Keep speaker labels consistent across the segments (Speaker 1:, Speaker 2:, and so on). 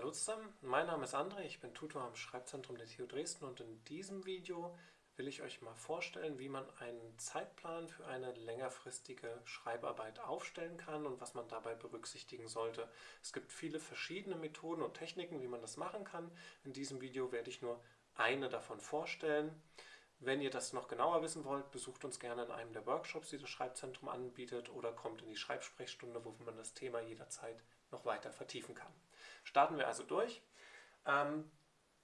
Speaker 1: Hallo zusammen, mein Name ist André, ich bin Tutor am Schreibzentrum der TU Dresden und in diesem Video will ich euch mal vorstellen, wie man einen Zeitplan für eine längerfristige Schreibarbeit aufstellen kann und was man dabei berücksichtigen sollte. Es gibt viele verschiedene Methoden und Techniken, wie man das machen kann. In diesem Video werde ich nur eine davon vorstellen. Wenn ihr das noch genauer wissen wollt, besucht uns gerne in einem der Workshops, die das Schreibzentrum anbietet oder kommt in die Schreibsprechstunde, wo man das Thema jederzeit noch weiter vertiefen kann. Starten wir also durch. Ähm,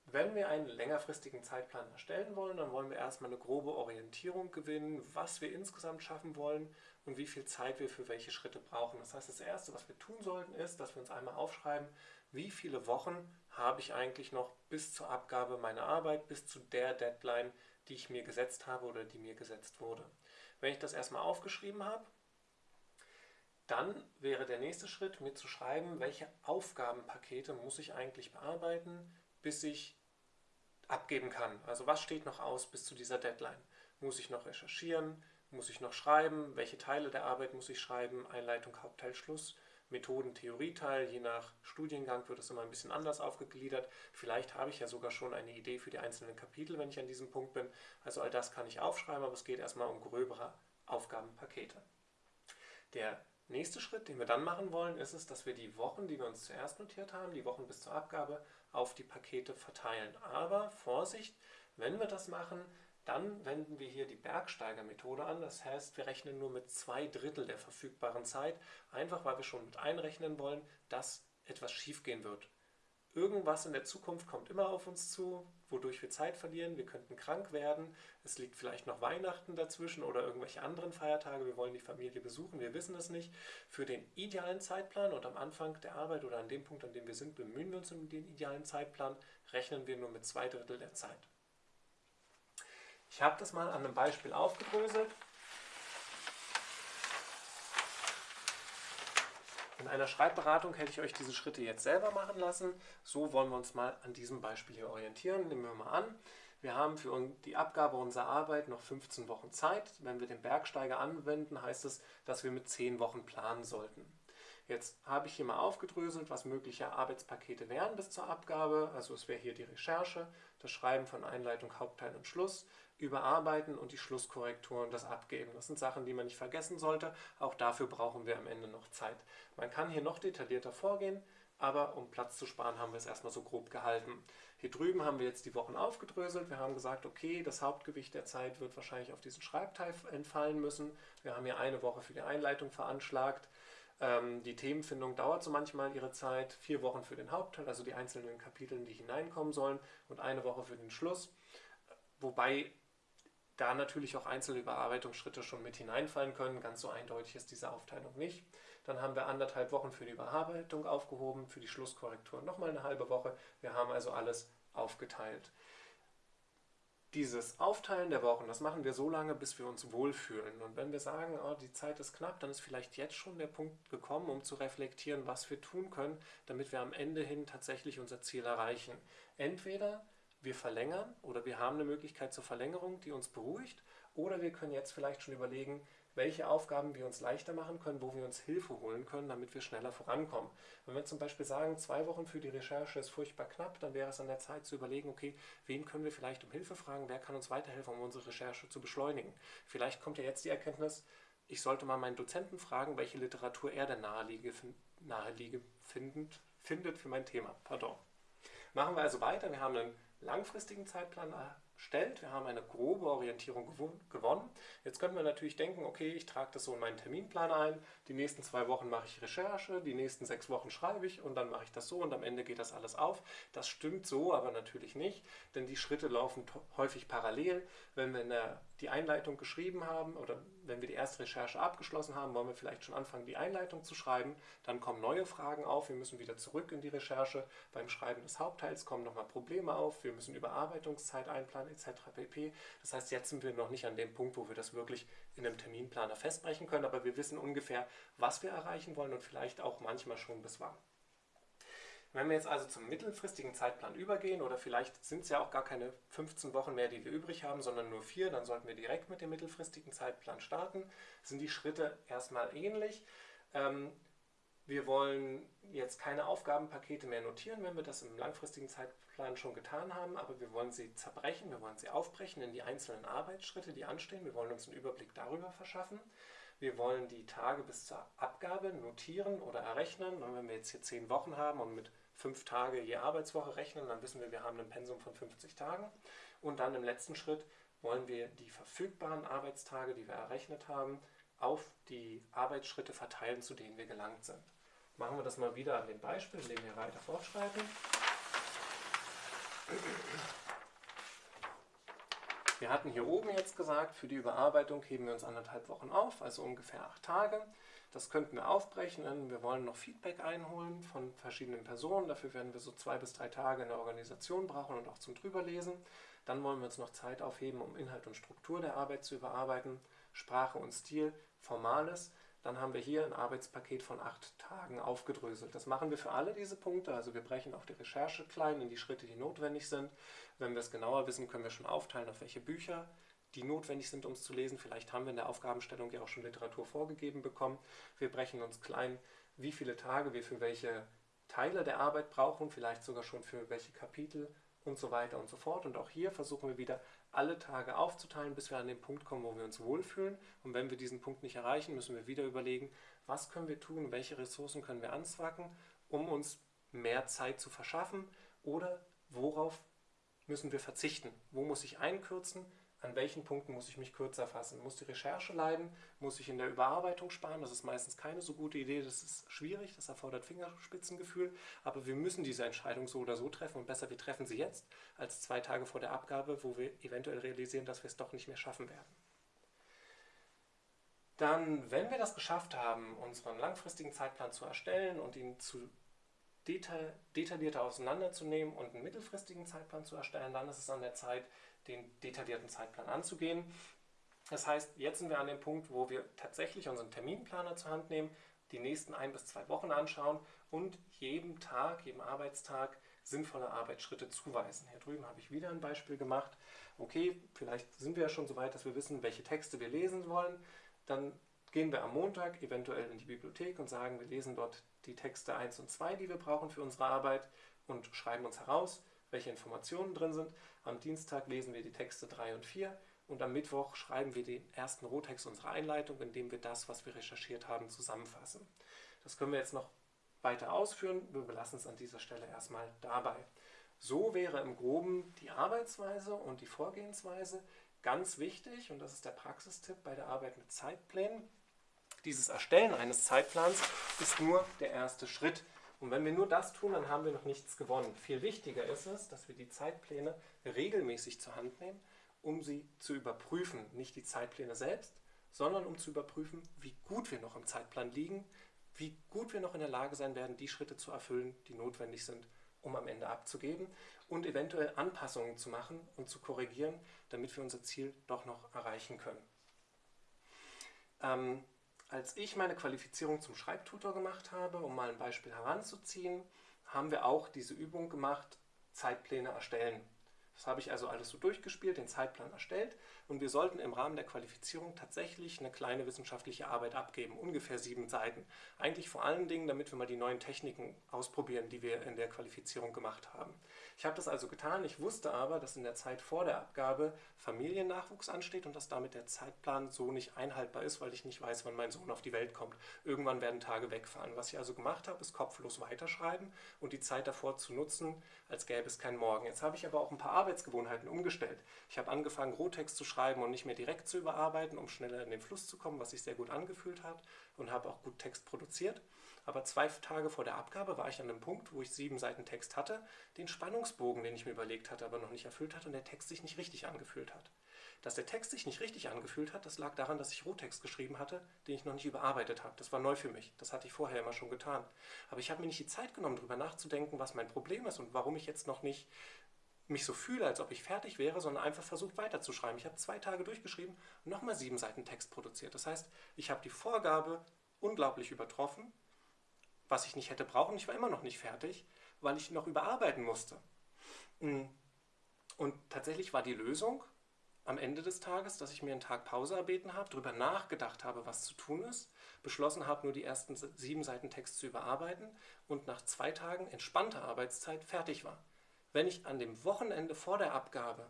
Speaker 1: wenn wir einen längerfristigen Zeitplan erstellen wollen, dann wollen wir erstmal eine grobe Orientierung gewinnen, was wir insgesamt schaffen wollen und wie viel Zeit wir für welche Schritte brauchen. Das heißt, das Erste, was wir tun sollten, ist, dass wir uns einmal aufschreiben, wie viele Wochen habe ich eigentlich noch bis zur Abgabe meiner Arbeit, bis zu der Deadline, die ich mir gesetzt habe oder die mir gesetzt wurde. Wenn ich das erstmal aufgeschrieben habe, dann wäre der nächste Schritt, mir zu schreiben, welche Aufgabenpakete muss ich eigentlich bearbeiten, bis ich abgeben kann. Also was steht noch aus bis zu dieser Deadline? Muss ich noch recherchieren? Muss ich noch schreiben? Welche Teile der Arbeit muss ich schreiben? Einleitung, Hauptteil, Schluss, Methoden, Theorieteil. Je nach Studiengang wird es immer ein bisschen anders aufgegliedert. Vielleicht habe ich ja sogar schon eine Idee für die einzelnen Kapitel, wenn ich an diesem Punkt bin. Also all das kann ich aufschreiben, aber es geht erstmal um gröbere Aufgabenpakete. Der Nächster Schritt, den wir dann machen wollen, ist es, dass wir die Wochen, die wir uns zuerst notiert haben, die Wochen bis zur Abgabe, auf die Pakete verteilen. Aber Vorsicht, wenn wir das machen, dann wenden wir hier die Bergsteiger-Methode an. Das heißt, wir rechnen nur mit zwei Drittel der verfügbaren Zeit, einfach weil wir schon mit einrechnen wollen, dass etwas schiefgehen wird. Irgendwas in der Zukunft kommt immer auf uns zu, wodurch wir Zeit verlieren. Wir könnten krank werden. Es liegt vielleicht noch Weihnachten dazwischen oder irgendwelche anderen Feiertage. Wir wollen die Familie besuchen. Wir wissen es nicht. Für den idealen Zeitplan und am Anfang der Arbeit oder an dem Punkt, an dem wir sind, bemühen wir uns um den idealen Zeitplan, rechnen wir nur mit zwei Drittel der Zeit. Ich habe das mal an einem Beispiel aufgedröselt. In einer Schreibberatung hätte ich euch diese Schritte jetzt selber machen lassen. So wollen wir uns mal an diesem Beispiel hier orientieren. Nehmen wir mal an, wir haben für die Abgabe unserer Arbeit noch 15 Wochen Zeit. Wenn wir den Bergsteiger anwenden, heißt es, dass wir mit 10 Wochen planen sollten. Jetzt habe ich hier mal aufgedröselt, was mögliche Arbeitspakete wären bis zur Abgabe. Also es wäre hier die Recherche, das Schreiben von Einleitung, Hauptteil und Schluss, Überarbeiten und die Schlusskorrektur und das Abgeben. Das sind Sachen, die man nicht vergessen sollte. Auch dafür brauchen wir am Ende noch Zeit. Man kann hier noch detaillierter vorgehen, aber um Platz zu sparen, haben wir es erstmal so grob gehalten. Hier drüben haben wir jetzt die Wochen aufgedröselt. Wir haben gesagt, okay, das Hauptgewicht der Zeit wird wahrscheinlich auf diesen Schreibteil entfallen müssen. Wir haben hier eine Woche für die Einleitung veranschlagt. Ähm, die Themenfindung dauert so manchmal ihre Zeit. Vier Wochen für den Hauptteil, also die einzelnen Kapitel, die hineinkommen sollen, und eine Woche für den Schluss. Wobei da natürlich auch einzelne Überarbeitungsschritte schon mit hineinfallen können. Ganz so eindeutig ist diese Aufteilung nicht. Dann haben wir anderthalb Wochen für die Überarbeitung aufgehoben, für die Schlusskorrektur nochmal eine halbe Woche. Wir haben also alles aufgeteilt. Dieses Aufteilen der Wochen, das machen wir so lange, bis wir uns wohlfühlen. Und wenn wir sagen, oh, die Zeit ist knapp, dann ist vielleicht jetzt schon der Punkt gekommen, um zu reflektieren, was wir tun können, damit wir am Ende hin tatsächlich unser Ziel erreichen. Entweder wir verlängern oder wir haben eine Möglichkeit zur Verlängerung, die uns beruhigt, oder wir können jetzt vielleicht schon überlegen, welche Aufgaben wir uns leichter machen können, wo wir uns Hilfe holen können, damit wir schneller vorankommen. Wenn wir zum Beispiel sagen, zwei Wochen für die Recherche ist furchtbar knapp, dann wäre es an der Zeit zu überlegen, okay, wen können wir vielleicht um Hilfe fragen, wer kann uns weiterhelfen, um unsere Recherche zu beschleunigen. Vielleicht kommt ja jetzt die Erkenntnis, ich sollte mal meinen Dozenten fragen, welche Literatur er denn naheliege, naheliege findend, findet für mein Thema. Pardon. Machen wir also weiter. Wir haben einen langfristigen Zeitplan stellt. Wir haben eine grobe Orientierung gewonnen. Jetzt können wir natürlich denken, okay, ich trage das so in meinen Terminplan ein. Die nächsten zwei Wochen mache ich Recherche, die nächsten sechs Wochen schreibe ich und dann mache ich das so und am Ende geht das alles auf. Das stimmt so, aber natürlich nicht, denn die Schritte laufen häufig parallel. Wenn wir der, die Einleitung geschrieben haben oder wenn wir die erste Recherche abgeschlossen haben, wollen wir vielleicht schon anfangen, die Einleitung zu schreiben. Dann kommen neue Fragen auf, wir müssen wieder zurück in die Recherche. Beim Schreiben des Hauptteils kommen nochmal Probleme auf, wir müssen Überarbeitungszeit einplanen etc. pp. Das heißt, jetzt sind wir noch nicht an dem Punkt, wo wir das wirklich in einem Terminplaner festbrechen können, aber wir wissen ungefähr, was wir erreichen wollen und vielleicht auch manchmal schon bis wann. Wenn wir jetzt also zum mittelfristigen Zeitplan übergehen, oder vielleicht sind es ja auch gar keine 15 Wochen mehr, die wir übrig haben, sondern nur vier, dann sollten wir direkt mit dem mittelfristigen Zeitplan starten. Sind die Schritte erstmal ähnlich. Ähm, Wir wollen jetzt keine Aufgabenpakete mehr notieren, wenn wir das im langfristigen Zeitplan schon getan haben, aber wir wollen sie zerbrechen, wir wollen sie aufbrechen in die einzelnen Arbeitsschritte, die anstehen. Wir wollen uns einen Überblick darüber verschaffen. Wir wollen die Tage bis zur Abgabe notieren oder errechnen. Und wenn wir jetzt hier zehn Wochen haben und mit fünf Tage je Arbeitswoche rechnen, dann wissen wir, wir haben ein Pensum von 50 Tagen. Und dann im letzten Schritt wollen wir die verfügbaren Arbeitstage, die wir errechnet haben, auf die Arbeitsschritte verteilen, zu denen wir gelangt sind. Machen wir das mal wieder an dem Beispiel, indem wir weiter fortschreiten. Wir hatten hier oben jetzt gesagt, für die Überarbeitung heben wir uns anderthalb Wochen auf, also ungefähr acht Tage. Das könnten wir aufbrechen. Wir wollen noch Feedback einholen von verschiedenen Personen. Dafür werden wir so zwei bis drei Tage in der Organisation brauchen und auch zum Drüberlesen. Dann wollen wir uns noch Zeit aufheben, um Inhalt und Struktur der Arbeit zu überarbeiten, Sprache und Stil, Formales dann haben wir hier ein Arbeitspaket von acht Tagen aufgedröselt. Das machen wir für alle diese Punkte, also wir brechen auch die Recherche klein in die Schritte, die notwendig sind. Wenn wir es genauer wissen, können wir schon aufteilen, auf welche Bücher die notwendig sind, um es zu lesen. Vielleicht haben wir in der Aufgabenstellung ja auch schon Literatur vorgegeben bekommen. Wir brechen uns klein, wie viele Tage wir für welche Teile der Arbeit brauchen, vielleicht sogar schon für welche Kapitel und so weiter und so fort. Und auch hier versuchen wir wieder alle Tage aufzuteilen, bis wir an den Punkt kommen, wo wir uns wohlfühlen. Und wenn wir diesen Punkt nicht erreichen, müssen wir wieder überlegen, was können wir tun, welche Ressourcen können wir anzwacken, um uns mehr Zeit zu verschaffen oder worauf müssen wir verzichten, wo muss ich einkürzen, an welchen Punkten muss ich mich kürzer fassen? Muss die Recherche leiden? Muss ich in der Überarbeitung sparen? Das ist meistens keine so gute Idee, das ist schwierig, das erfordert Fingerspitzengefühl, aber wir müssen diese Entscheidung so oder so treffen und besser, wir treffen sie jetzt, als zwei Tage vor der Abgabe, wo wir eventuell realisieren, dass wir es doch nicht mehr schaffen werden. Dann, wenn wir das geschafft haben, unseren langfristigen Zeitplan zu erstellen und ihn zu detail, detaillierter auseinanderzunehmen und einen mittelfristigen Zeitplan zu erstellen, dann ist es an der Zeit, den detaillierten Zeitplan anzugehen. Das heißt, jetzt sind wir an dem Punkt, wo wir tatsächlich unseren Terminplaner zur Hand nehmen, die nächsten ein bis zwei Wochen anschauen und jedem Tag, jedem Arbeitstag sinnvolle Arbeitsschritte zuweisen. Hier drüben habe ich wieder ein Beispiel gemacht. Okay, vielleicht sind wir ja schon so weit, dass wir wissen, welche Texte wir lesen wollen. Dann gehen wir am Montag eventuell in die Bibliothek und sagen, wir lesen dort die Texte 1 und 2, die wir brauchen für unsere Arbeit und schreiben uns heraus, welche Informationen drin sind. Am Dienstag lesen wir die Texte 3 und 4 und am Mittwoch schreiben wir den ersten Rohtext unserer Einleitung, in dem wir das, was wir recherchiert haben, zusammenfassen. Das können wir jetzt noch weiter ausführen. Wir belassen es an dieser Stelle erstmal dabei. So wäre im Groben die Arbeitsweise und die Vorgehensweise ganz wichtig und das ist der Praxistipp bei der Arbeit mit Zeitplänen. Dieses Erstellen eines Zeitplans ist nur der erste Schritt. Und wenn wir nur das tun, dann haben wir noch nichts gewonnen. Viel wichtiger ist es, dass wir die Zeitpläne regelmäßig zur Hand nehmen, um sie zu überprüfen. Nicht die Zeitpläne selbst, sondern um zu überprüfen, wie gut wir noch im Zeitplan liegen, wie gut wir noch in der Lage sein werden, die Schritte zu erfüllen, die notwendig sind, um am Ende abzugeben und eventuell Anpassungen zu machen und zu korrigieren, damit wir unser Ziel doch noch erreichen können. Ähm, als ich meine Qualifizierung zum Schreibtutor gemacht habe, um mal ein Beispiel heranzuziehen, haben wir auch diese Übung gemacht, Zeitpläne erstellen. Das habe ich also alles so durchgespielt, den Zeitplan erstellt und wir sollten im Rahmen der Qualifizierung tatsächlich eine kleine wissenschaftliche Arbeit abgeben, ungefähr sieben Seiten. Eigentlich vor allen Dingen, damit wir mal die neuen Techniken ausprobieren, die wir in der Qualifizierung gemacht haben. Ich habe das also getan, ich wusste aber, dass in der Zeit vor der Abgabe Familiennachwuchs ansteht und dass damit der Zeitplan so nicht einhaltbar ist, weil ich nicht weiß, wann mein Sohn auf die Welt kommt. Irgendwann werden Tage wegfahren. Was ich also gemacht habe, ist kopflos weiterschreiben und die Zeit davor zu nutzen, als gäbe es keinen Morgen. Jetzt habe ich aber auch ein paar Arbeitsgewohnheiten umgestellt. Ich habe angefangen, Rohtext zu schreiben und nicht mehr direkt zu überarbeiten, um schneller in den Fluss zu kommen, was sich sehr gut angefühlt hat und habe auch gut Text produziert. Aber zwei Tage vor der Abgabe war ich an einem Punkt, wo ich sieben Seiten Text hatte, den Spannungsbogen, den ich mir überlegt hatte, aber noch nicht erfüllt hatte und der Text sich nicht richtig angefühlt hat. Dass der Text sich nicht richtig angefühlt hat, das lag daran, dass ich Rohtext geschrieben hatte, den ich noch nicht überarbeitet habe. Das war neu für mich. Das hatte ich vorher immer schon getan. Aber ich habe mir nicht die Zeit genommen, darüber nachzudenken, was mein Problem ist und warum ich jetzt noch nicht mich so fühle, als ob ich fertig wäre, sondern einfach versucht weiterzuschreiben. Ich habe zwei Tage durchgeschrieben und nochmal sieben Seiten Text produziert. Das heißt, ich habe die Vorgabe unglaublich übertroffen was ich nicht hätte brauchen. Ich war immer noch nicht fertig, weil ich noch überarbeiten musste. Mm. Und tatsächlich war die Lösung, am Ende des Tages, dass ich mir einen Tag Pause erbeten habe, darüber nachgedacht habe, was zu tun ist, beschlossen habe, nur die ersten sieben Seiten Text zu überarbeiten und nach zwei Tagen entspannter Arbeitszeit fertig war. Wenn ich an dem Wochenende vor der Abgabe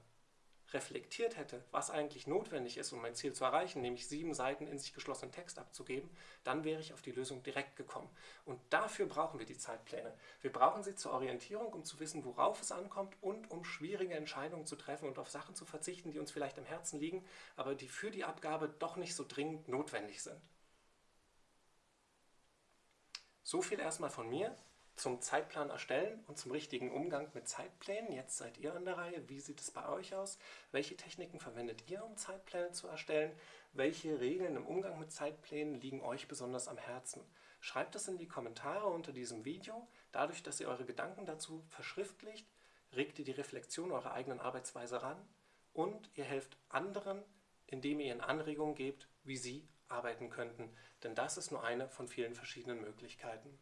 Speaker 1: reflektiert hätte, was eigentlich notwendig ist, um mein Ziel zu erreichen, nämlich sieben Seiten in sich geschlossenen Text abzugeben, dann wäre ich auf die Lösung direkt gekommen. Und dafür brauchen wir die Zeitpläne. Wir brauchen sie zur Orientierung, um zu wissen, worauf es ankommt und um schwierige Entscheidungen zu treffen und auf Sachen zu verzichten, die uns vielleicht am Herzen liegen, aber die für die Abgabe doch nicht so dringend notwendig sind. So viel erstmal von mir zum Zeitplan erstellen und zum richtigen Umgang mit Zeitplänen. Jetzt seid ihr an der Reihe. Wie sieht es bei euch aus? Welche Techniken verwendet ihr, um Zeitpläne zu erstellen? Welche Regeln im Umgang mit Zeitplänen liegen euch besonders am Herzen? Schreibt es in die Kommentare unter diesem Video. Dadurch, dass ihr eure Gedanken dazu verschriftlicht, regt ihr die Reflexion eurer eigenen Arbeitsweise ran und ihr helft anderen, indem ihr ihnen Anregungen gebt, wie sie arbeiten könnten. Denn das ist nur eine von vielen verschiedenen Möglichkeiten.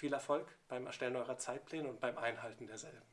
Speaker 1: Viel Erfolg beim Erstellen eurer Zeitpläne und beim Einhalten derselben.